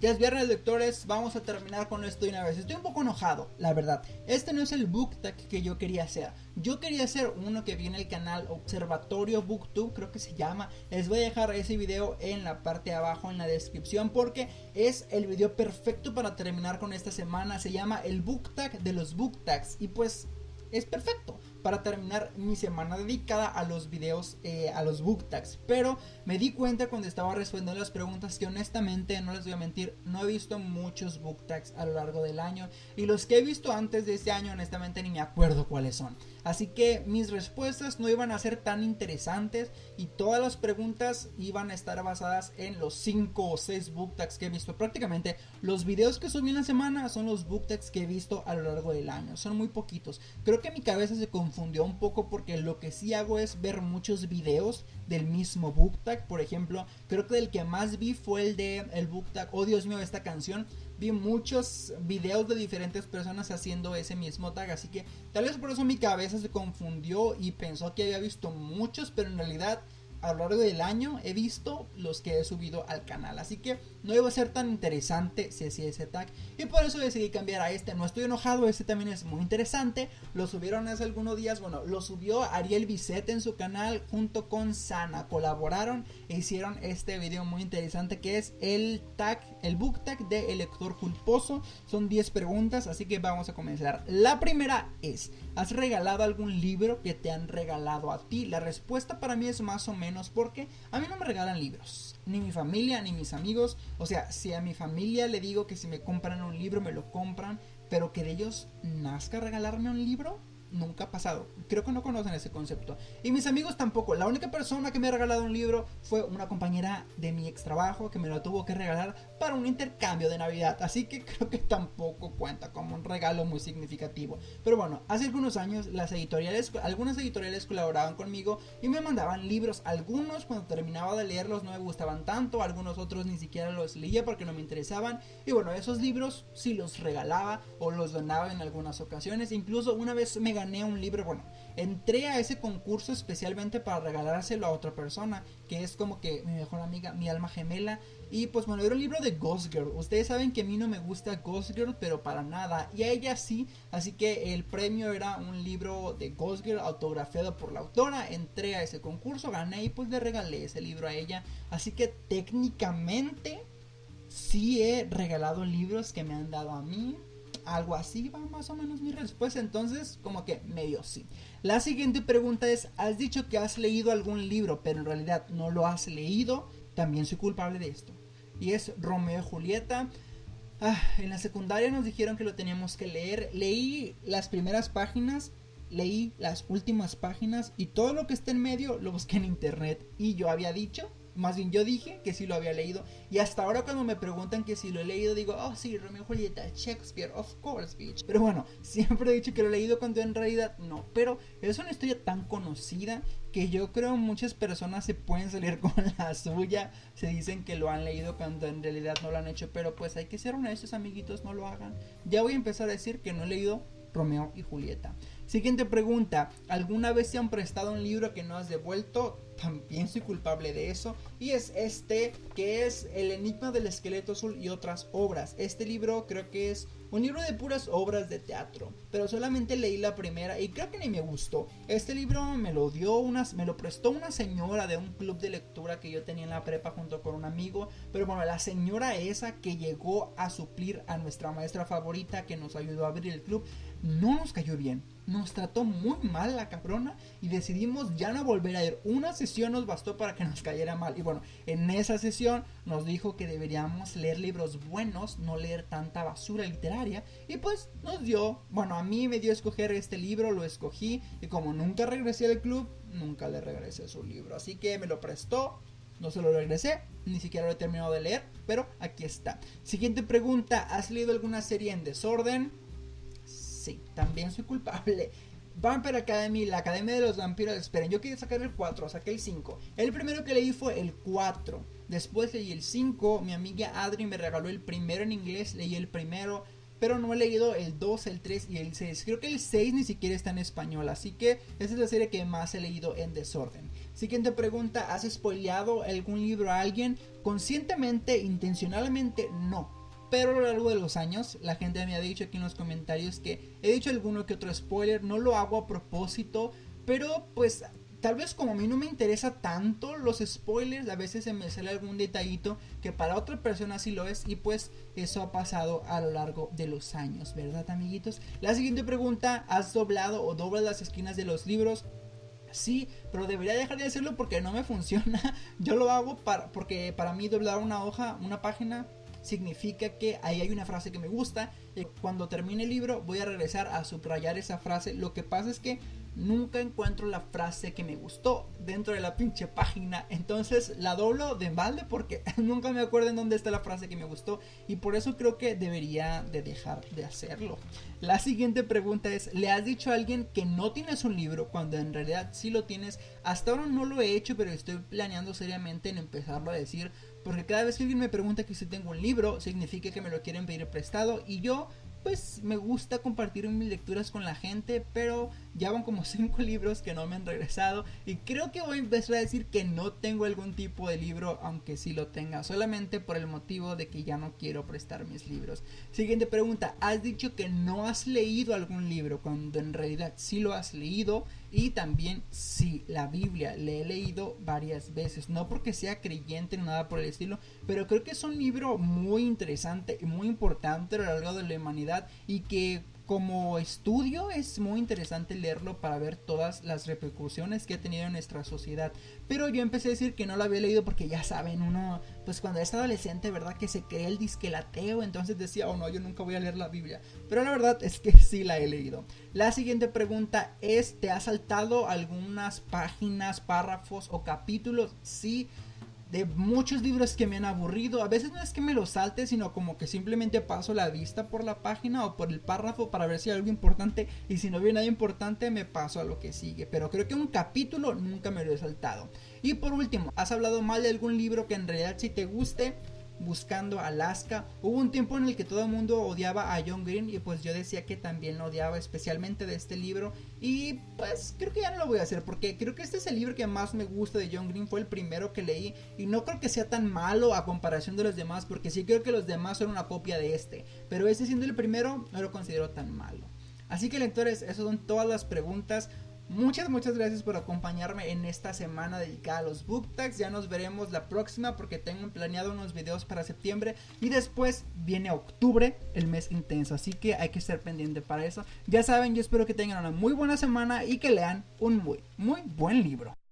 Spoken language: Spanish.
Ya es viernes, lectores, vamos a terminar con esto de una vez. Estoy un poco enojado, la verdad. Este no es el book tag que yo quería hacer. Yo quería hacer uno que viene el canal Observatorio Booktube, creo que se llama. Les voy a dejar ese video en la parte de abajo en la descripción porque es el video perfecto para terminar con esta semana. Se llama el book tag de los book tags y pues es perfecto para terminar mi semana dedicada a los videos, eh, a los book tags. Pero me di cuenta cuando estaba respondiendo las preguntas que honestamente, no les voy a mentir, no he visto muchos book tags a lo largo del año. Y los que he visto antes de este año, honestamente ni me acuerdo cuáles son. Así que mis respuestas no iban a ser tan interesantes y todas las preguntas iban a estar basadas en los 5 o 6 book tags que he visto. Prácticamente los videos que subí en la semana son los book tags que he visto a lo largo del año. Son muy poquitos. Creo que mi cabeza se confundió un poco porque lo que sí hago es ver muchos videos del mismo book tag. Por ejemplo, creo que el que más vi fue el de el book tag, oh Dios mío, esta canción. Vi muchos videos de diferentes personas haciendo ese mismo tag, así que tal vez por eso mi cabeza se confundió y pensó que había visto muchos, pero en realidad a lo largo del año he visto los que he subido al canal. Así que no iba a ser tan interesante si hacía ese tag. Y por eso decidí cambiar a este. No estoy enojado, este también es muy interesante. Lo subieron hace algunos días. Bueno, lo subió Ariel Bisset en su canal junto con Sana. Colaboraron e hicieron este video muy interesante que es el tag, el book tag de El lector culposo. Son 10 preguntas, así que vamos a comenzar. La primera es, ¿has regalado algún libro que te han regalado a ti? La respuesta para mí es más o menos porque a mí no me regalan libros, ni mi familia, ni mis amigos. O sea, si a mi familia le digo que si me compran un libro, me lo compran, pero que de ellos nazca regalarme un libro, nunca ha pasado. Creo que no conocen ese concepto. Y mis amigos tampoco. La única persona que me ha regalado un libro fue una compañera de mi ex trabajo que me lo tuvo que regalar para un intercambio de Navidad. Así que creo que tampoco cuenta como un regalo muy significativo. Pero bueno, hace algunos años las editoriales, algunas editoriales colaboraban conmigo y me mandaban libros. Algunos cuando terminaba de leerlos no me gustaban tanto, algunos otros ni siquiera los leía porque no me interesaban. Y bueno, esos libros sí los regalaba o los donaba en algunas ocasiones. Incluso una vez me gané un libro, bueno, entré a ese concurso especialmente para regalárselo a otra persona, que es como que mi mejor amiga, mi alma gemela. Y pues bueno, era un libro de Ghost Girl. Ustedes saben que a mí no me gusta Ghost Girl, pero para nada. Y a ella sí. Así que el premio era un libro de Ghost Girl autografiado por la autora. Entré a ese concurso, gané y pues le regalé ese libro a ella. Así que técnicamente sí he regalado libros que me han dado a mí algo así va más o menos mi respuesta. Entonces, como que medio sí. La siguiente pregunta es, has dicho que has leído algún libro, pero en realidad no lo has leído. También soy culpable de esto. Y es Romeo y Julieta. Ah, en la secundaria nos dijeron que lo teníamos que leer. Leí las primeras páginas, leí las últimas páginas y todo lo que está en medio lo busqué en internet. Y yo había dicho más bien yo dije que sí lo había leído y hasta ahora cuando me preguntan que si lo he leído digo, oh sí, Romeo y Julieta, Shakespeare, of course, bitch. Pero bueno, siempre he dicho que lo he leído cuando en realidad no, pero es una historia tan conocida que yo creo muchas personas se pueden salir con la suya, se dicen que lo han leído cuando en realidad no lo han hecho, pero pues hay que ser honestos amiguitos, no lo hagan. Ya voy a empezar a decir que no he leído Romeo y Julieta. Siguiente pregunta, ¿alguna vez te han prestado un libro que no has devuelto? También soy culpable de eso. Y es este, que es El Enigma del Esqueleto Azul y otras obras. Este libro creo que es un libro de puras obras de teatro, pero solamente leí la primera y creo que ni me gustó. Este libro me lo dio unas, me lo prestó una señora de un club de lectura que yo tenía en la prepa junto con un amigo, pero bueno, la señora esa que llegó a suplir a nuestra maestra favorita que nos ayudó a abrir el club, no nos cayó bien nos trató muy mal la cabrona y decidimos ya no volver a ir. Una sesión nos bastó para que nos cayera mal. Y bueno, en esa sesión nos dijo que deberíamos leer libros buenos, no leer tanta basura literaria. Y pues nos dio, bueno, a mí me dio a escoger este libro, lo escogí. Y como nunca regresé al club, nunca le regresé su libro. Así que me lo prestó. No se lo regresé, ni siquiera lo he terminado de leer, pero aquí está. Siguiente pregunta, ¿has leído alguna serie en desorden? También soy culpable. Vampire Academy, la Academia de los Vampiros. Esperen, yo quería sacar el 4, saqué el 5. El primero que leí fue el 4. Después leí el 5. Mi amiga Adri me regaló el primero en inglés. Leí el primero. Pero no he leído el 2, el 3 y el 6. Creo que el 6 ni siquiera está en español. Así que esa es la serie que más he leído en desorden. Siguiente pregunta, ¿has spoileado algún libro a alguien? Conscientemente, intencionalmente, no. Pero a lo largo de los años, la gente me ha dicho aquí en los comentarios que he dicho alguno que otro spoiler, no lo hago a propósito, pero pues tal vez como a mí no me interesa tanto los spoilers, a veces se me sale algún detallito que para otra persona sí lo es y pues eso ha pasado a lo largo de los años, ¿verdad amiguitos? La siguiente pregunta, ¿has doblado o doblas las esquinas de los libros? Sí, pero debería dejar de hacerlo porque no me funciona. Yo lo hago para, porque para mí doblar una hoja, una página, significa que ahí hay una frase que me gusta. Y cuando termine el libro voy a regresar a subrayar esa frase. Lo que pasa es que nunca encuentro la frase que me gustó dentro de la pinche página. Entonces la doblo de balde porque nunca me acuerdo en dónde está la frase que me gustó. Y por eso creo que debería de dejar de hacerlo. La siguiente pregunta es, ¿le has dicho a alguien que no tienes un libro cuando en realidad sí lo tienes? Hasta ahora no lo he hecho, pero estoy planeando seriamente en empezarlo a decir. Porque cada vez que alguien me pregunta que si tengo un libro, significa que me lo quieren pedir prestado. Y yo pues me gusta compartir mis lecturas con la gente, pero ya van como 5 libros que no me han regresado y creo que voy a empezar a decir que no tengo algún tipo de libro, aunque sí lo tenga, solamente por el motivo de que ya no quiero prestar mis libros. Siguiente pregunta, has dicho que no has leído algún libro cuando en realidad sí lo has leído y también sí, la Biblia le he leído varias veces, no porque sea creyente ni nada por el estilo, pero creo que es un libro muy interesante y muy importante a lo largo de la humanidad y que como estudio es muy interesante leerlo para ver todas las repercusiones que ha tenido en nuestra sociedad. Pero yo empecé a decir que no lo había leído porque ya saben, uno, pues cuando es adolescente, ¿verdad? Que se cree el disquelateo, entonces decía, oh no, yo nunca voy a leer la Biblia. Pero la verdad es que sí la he leído. La siguiente pregunta es, ¿te ha saltado algunas páginas, párrafos o capítulos? Sí de muchos libros que me han aburrido. A veces no es que me los salte, sino como que simplemente paso la vista por la página o por el párrafo para ver si hay algo importante. Y si no viene nada importante, me paso a lo que sigue. Pero creo que un capítulo nunca me lo he saltado. Y por último, ¿has hablado mal de algún libro que en realidad si te guste? Buscando Alaska. Hubo un tiempo en el que todo el mundo odiaba a John Green y pues yo decía que también lo odiaba especialmente de este libro y pues creo que ya no lo voy a hacer porque creo que este es el libro que más me gusta de John Green, fue el primero que leí y no creo que sea tan malo a comparación de los demás porque sí creo que los demás son una copia de este, pero este siendo el primero no lo considero tan malo. Así que lectores, esas son todas las preguntas. Muchas, muchas gracias por acompañarme en esta semana dedicada a los book tags. Ya nos veremos la próxima porque tengo planeado unos videos para septiembre. Y después viene octubre, el mes intenso. Así que hay que estar pendiente para eso. Ya saben, yo espero que tengan una muy buena semana y que lean un muy, muy buen libro.